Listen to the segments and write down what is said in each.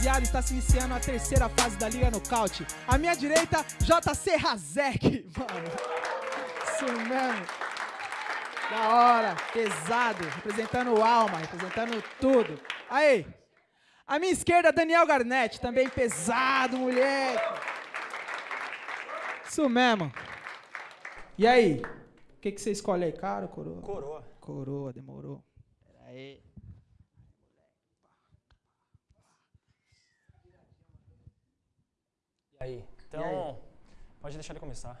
rapaziada, está se iniciando a terceira fase da Liga Nocaute. À minha direita, JC Razek, mano. Isso mesmo. Da hora, pesado, representando o alma, representando tudo. Aí, à minha esquerda, Daniel Garnett, também pesado, moleque. Isso mesmo. E aí, o que, que você escolhe aí, cara, coroa? Coroa. Coroa, demorou. Aí. Aí? Então, aí? pode deixar ele começar.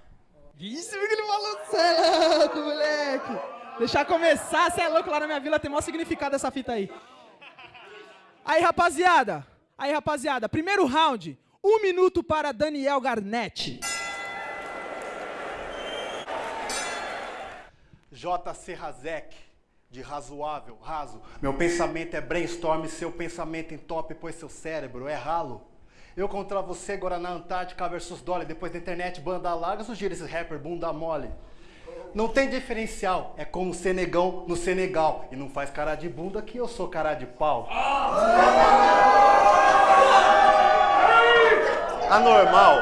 Isso, que ele falou, cê é louco, moleque. Deixar começar, cê é louco, lá na minha vila tem maior significado essa fita aí. Aí, rapaziada. Aí, rapaziada. Primeiro round. Um minuto para Daniel Garnett. JC Razek, de razoável, raso. Meu pensamento é brainstorm, seu pensamento top, pois seu cérebro é ralo. Eu contra você, Guaraná Antártica versus Dolly. Depois da internet, banda larga, sugira esses rapper bunda mole. Não tem diferencial, é como Senegão no Senegal. E não faz cara de bunda que eu sou cara de pau. Anormal,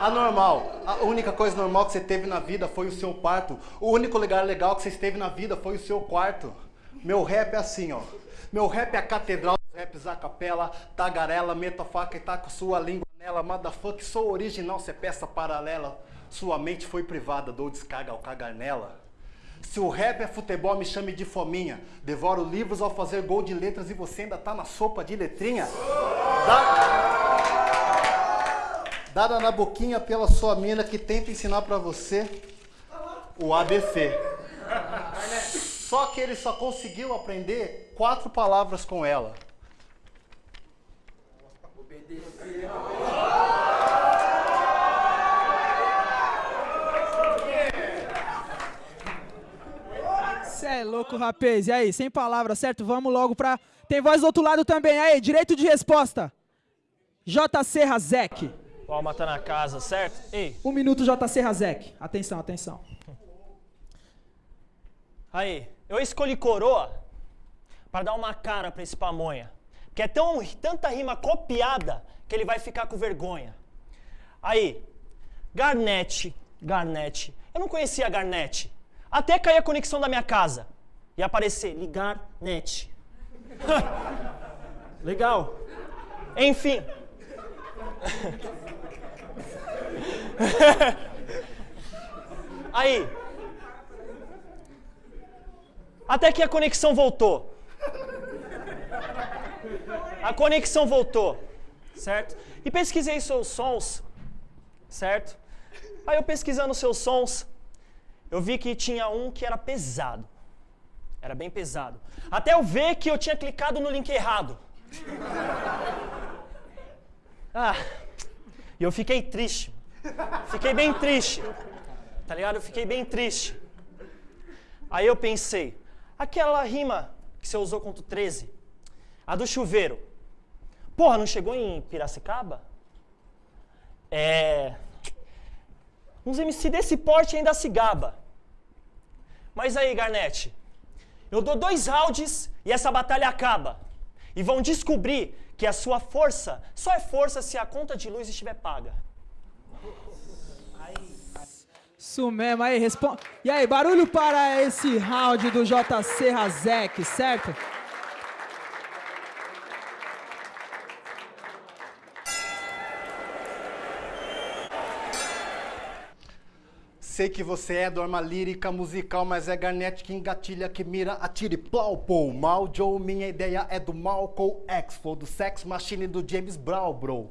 anormal. A única coisa normal que você teve na vida foi o seu parto. O único lugar legal que você esteve na vida foi o seu quarto. Meu rap é assim, ó. Meu rap é a catedral raps a capela, tagarela, meta faca e tá com sua língua nela. Motherfuck, sou original, cê é peça paralela. Sua mente foi privada, dou descarga ao cagar nela. Se o rap é futebol, me chame de fominha. Devoro livros ao fazer gol de letras e você ainda tá na sopa de letrinha. Dada na boquinha pela sua mina que tenta ensinar pra você o ABC. Só que ele só conseguiu aprender quatro palavras com ela. Cê é louco, rapaz. E aí, sem palavras, certo? Vamos logo pra... Tem voz do outro lado também. Aí, direito de resposta. JC Razek. O Alma tá na casa, certo? Ei, Um minuto, JC Razek. Atenção, atenção. aí. Eu escolhi coroa para dar uma cara pra esse pamonha. Que é tão, tanta rima copiada que ele vai ficar com vergonha. Aí, Garnett, Garnett. Eu não conhecia Garnett. Até cair a conexão da minha casa. E aparecer, ligar net. Legal. Enfim. Aí. Até que a conexão voltou. A conexão voltou, certo? E pesquisei seus sons, certo? Aí eu pesquisando seus sons, eu vi que tinha um que era pesado. Era bem pesado. Até eu ver que eu tinha clicado no link errado. Ah, e eu fiquei triste. Fiquei bem triste. Tá ligado? Eu fiquei bem triste. Aí eu pensei, aquela rima que você usou contra o 13, a do chuveiro. Porra, não chegou em Piracicaba? É. Uns MC desse porte ainda se gaba. Mas aí, Garnett, eu dou dois rounds e essa batalha acaba. E vão descobrir que a sua força só é força se a conta de luz estiver paga. Isso mesmo, aí, responde. E aí, barulho para esse round do JC Razek, certo? Sei que você é do arma lírica musical, mas é Garnett que engatilha, que mira, atire, plau, pô. Mal Joe, minha ideia é do Malcolm X, flow do Sex Machine do James Brown, bro.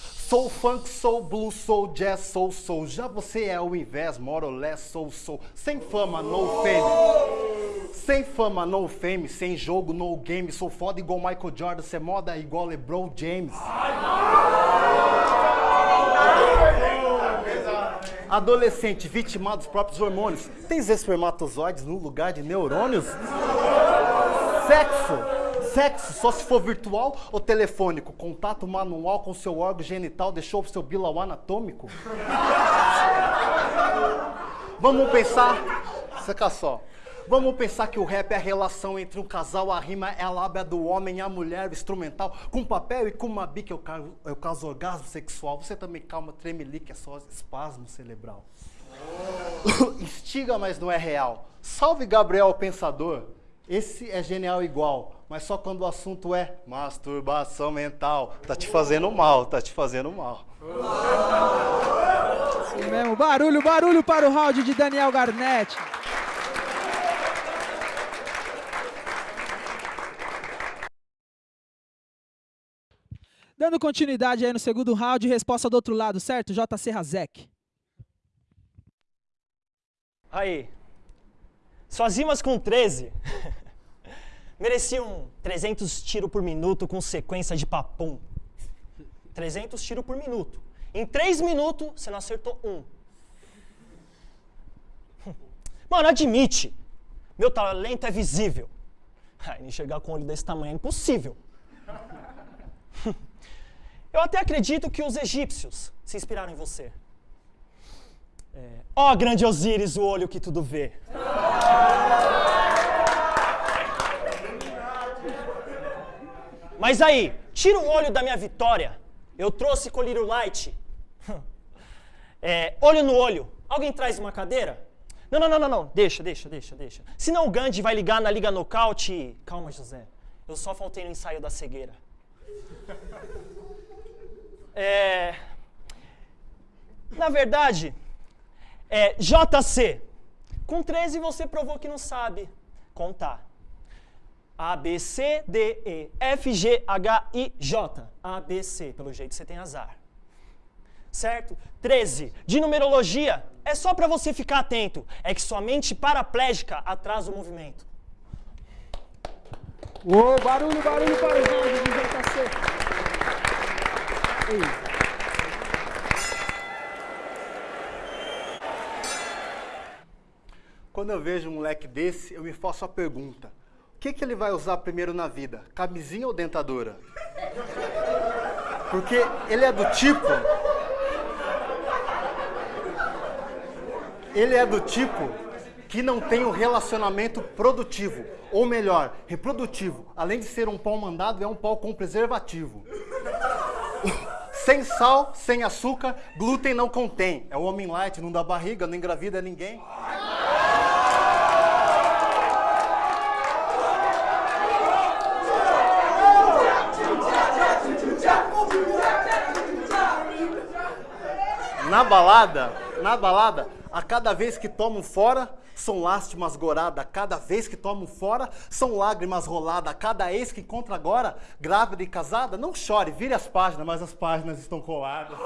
Sou funk, sou blues, sou jazz, sou soul. Já você é o invés, more or less, sou soul. Sem fama, no fame. Sem fama, no fame. Sem jogo, no game. Sou foda igual Michael Jordan, cê moda igual LeBron James. Adolescente vitimado dos próprios hormônios. Tens espermatozoides no lugar de neurônios? Sexo. Sexo só se for virtual ou telefônico. Contato manual com seu órgão genital deixou o seu bilau anatômico? Vamos pensar. Saca só. Vamos pensar que o rap é a relação entre um casal, a rima é a lábia do homem a mulher, o instrumental, com papel e com uma bica eu caso, eu caso orgasmo sexual. Você também calma, tremelique, é só espasmo cerebral. Instiga, mas não é real. Salve Gabriel, pensador. Esse é genial igual, mas só quando o assunto é masturbação mental. Tá te fazendo mal, tá te fazendo mal. Isso mesmo. Barulho, barulho para o round de Daniel Garnett. Dando continuidade aí no segundo round, resposta do outro lado, certo? JC Razek. Aí. Suas rimas com 13 mereciam 300 tiros por minuto com sequência de papum. 300 tiros por minuto. Em 3 minutos, você não acertou um. Mano, admite. Meu talento é visível. Ai, enxergar com um olho desse tamanho é impossível. Eu até acredito que os egípcios se inspiraram em você. É, Ó grande Osíris, o olho que tudo vê. Mas aí, tira o olho da minha vitória. Eu trouxe colírio light. É, olho no olho. Alguém traz uma cadeira? Não, não, não, não, não. Deixa, deixa, deixa, deixa. Senão o Gandhi vai ligar na Liga Nocaute. Calma, José. Eu só faltei no ensaio da cegueira. É... Na verdade, é JC. Com 13 você provou que não sabe contar. A, B, C, D, E, F, G, H, I, J. A, B, C. Pelo jeito você tem azar. Certo? 13. De numerologia, é só para você ficar atento. É que sua mente paraplégica atrasa o movimento. Ô, barulho, barulho para o round de JC. Quando eu vejo um moleque desse, eu me faço a pergunta: o que, que ele vai usar primeiro na vida? Camisinha ou dentadura? Porque ele é do tipo. Ele é do tipo que não tem um relacionamento produtivo, ou melhor, reprodutivo. Além de ser um pau mandado, é um pau com preservativo. Sem sal, sem açúcar, glúten não contém. É o homem light, não dá barriga, não engravida ninguém. Na balada, na balada, a cada vez que tomam fora, são lástimas goradas. A cada vez que tomam fora, são lágrimas roladas. A cada ex que encontra agora, grávida e casada, não chore, vire as páginas, mas as páginas estão coladas.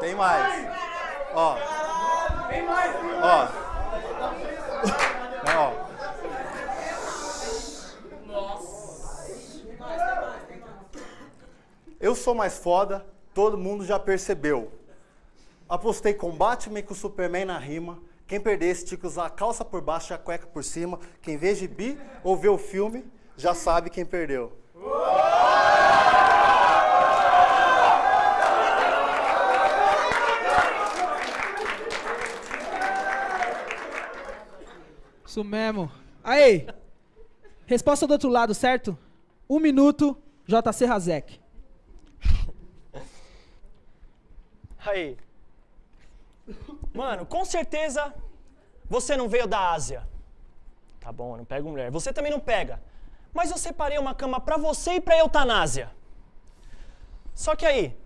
Tem mais. Ó. Ó. Ó. Eu sou mais foda, todo mundo já percebeu. Apostei com Batman com Superman na rima. Quem perdesse tinha que usar a calça por baixo e a cueca por cima. Quem vê gibi ou vê o filme já sabe quem perdeu. Isso mesmo. Aí. Resposta do outro lado, certo? Um minuto, JC Razek. Aí. Mano, com certeza você não veio da Ásia. Tá bom, não pego mulher. Você também não pega. Mas eu separei uma cama pra você e pra eutanásia. Só que aí,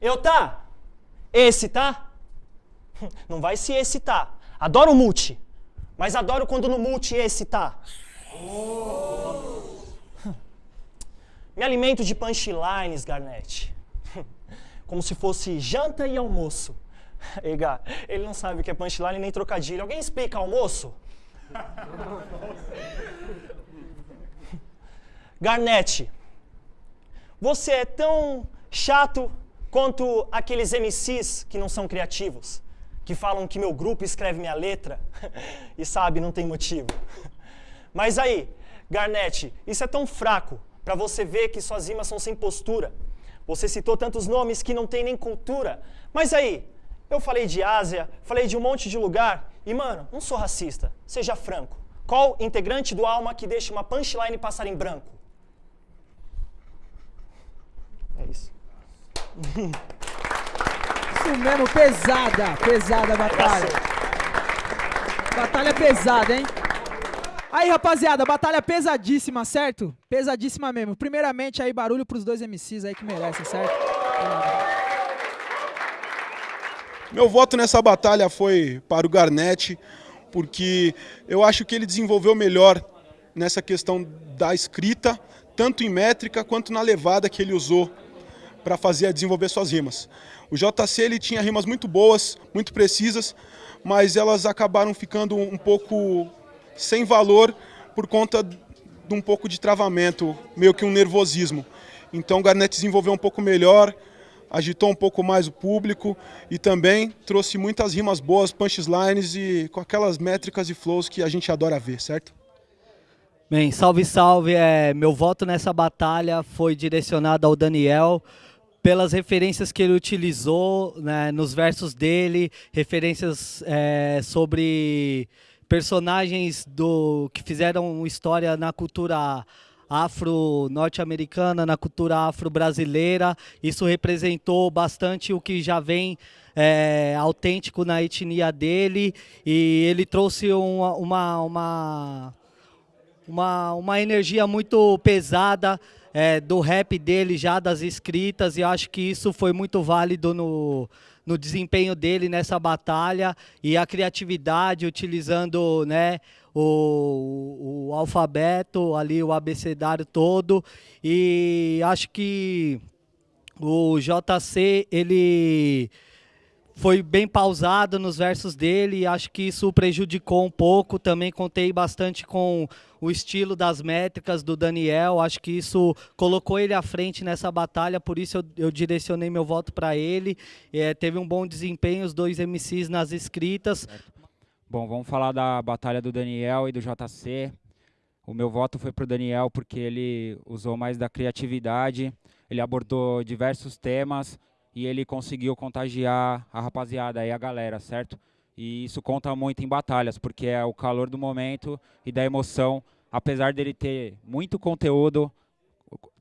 eu tá? Esse tá? Não vai se esse tá. Adoro multi. Mas adoro quando no multi esse tá. Me alimento de punchlines, Garnett. Como se fosse janta e almoço. Ega, ele não sabe o que é punchline nem trocadilho. Alguém explica almoço? Garnett, você é tão chato quanto aqueles MCs que não são criativos, que falam que meu grupo escreve minha letra e sabe, não tem motivo. Mas aí, Garnett, isso é tão fraco para você ver que suas rimas são sem postura. Você citou tantos nomes que não tem nem cultura. Mas aí, eu falei de Ásia, falei de um monte de lugar, e mano, não sou racista, seja franco. Qual integrante do Alma que deixa uma punchline passar em branco? É isso. Isso mesmo, pesada, pesada a batalha. Batalha pesada, hein? Aí, rapaziada, batalha pesadíssima, certo? Pesadíssima mesmo. Primeiramente, aí, barulho pros dois MCs aí que merecem, certo? Meu voto nessa batalha foi para o Garnett, porque eu acho que ele desenvolveu melhor nessa questão da escrita, tanto em métrica quanto na levada que ele usou para fazer desenvolver suas rimas. O JC ele tinha rimas muito boas, muito precisas, mas elas acabaram ficando um pouco sem valor por conta de um pouco de travamento, meio que um nervosismo. Então o Garnett desenvolveu um pouco melhor, agitou um pouco mais o público e também trouxe muitas rimas boas, punchlines e com aquelas métricas e flows que a gente adora ver, certo? Bem, salve, salve. É, meu voto nessa batalha foi direcionado ao Daniel pelas referências que ele utilizou né, nos versos dele, referências é, sobre personagens do que fizeram história na cultura afro-norte-americana, na cultura afro-brasileira. Isso representou bastante o que já vem é, autêntico na etnia dele e ele trouxe uma, uma, uma, uma, uma energia muito pesada é, do rap dele já, das escritas, e acho que isso foi muito válido no, no desempenho dele nessa batalha e a criatividade utilizando né, o, o alfabeto ali, o abecedário todo. E acho que o JC, ele foi bem pausado nos versos dele, acho que isso prejudicou um pouco, também contei bastante com o estilo das métricas do Daniel, acho que isso colocou ele à frente nessa batalha, por isso eu, eu direcionei meu voto para ele, é, teve um bom desempenho, os dois MCs nas escritas. Bom, vamos falar da batalha do Daniel e do JC, o meu voto foi para o Daniel porque ele usou mais da criatividade, ele abordou diversos temas, e ele conseguiu contagiar a rapaziada e a galera, certo? E isso conta muito em batalhas, porque é o calor do momento e da emoção. Apesar dele ter muito conteúdo,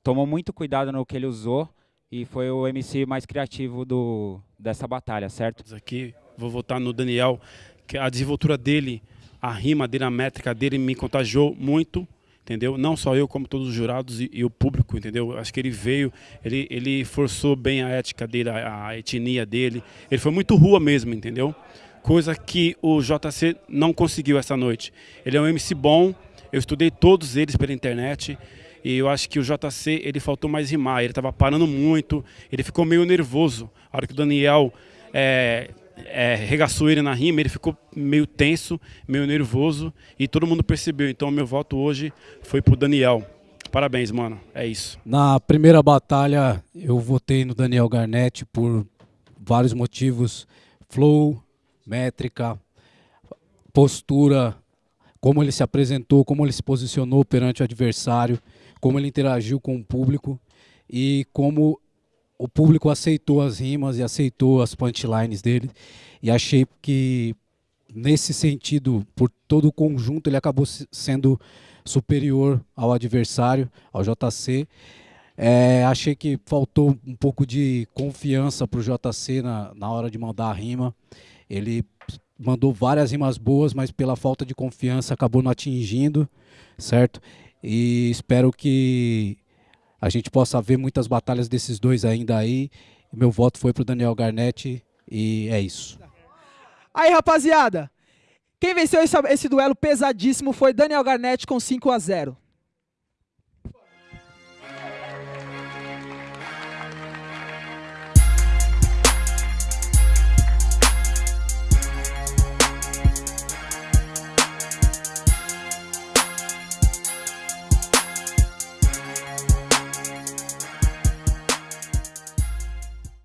tomou muito cuidado no que ele usou e foi o MC mais criativo do, dessa batalha, certo? Aqui vou votar no Daniel, que a desenvoltura dele, a rima dele, a métrica dele me contagiou muito entendeu? Não só eu, como todos os jurados e, e, o público, entendeu? Acho que ele veio, ele, ele forçou bem a ética dele, a, a, etnia dele. Ele foi muito rua mesmo, entendeu? Coisa que o JC não conseguiu essa noite. Ele é um MC bom, eu estudei todos eles pela internet. E eu acho que o JC, ele faltou mais rimar, ele estava parando muito, ele ficou meio nervoso. A hora que o Daniel é, é, regaçou ele na rima, ele ficou meio tenso, meio nervoso e todo mundo percebeu. Então meu voto hoje foi pro Daniel. Parabéns, mano. É isso. Na primeira batalha eu votei no Daniel Garnett por vários motivos. Flow, métrica, postura, como ele se apresentou, como ele se posicionou perante o adversário, como ele interagiu com o público e como o público aceitou as rimas e aceitou as punchlines dele. E achei que, nesse sentido, por todo o conjunto, ele acabou sendo superior ao adversário, ao JC. É, achei que faltou um pouco de confiança para o JC na, na hora de mandar a rima. Ele mandou várias rimas boas, mas pela falta de confiança acabou não atingindo, certo? E espero que a gente possa ver muitas batalhas desses dois ainda aí. Meu voto foi para o Daniel Garnett e é isso. Aí, rapaziada, quem venceu esse, esse duelo pesadíssimo foi Daniel Garnett com 5 a 0.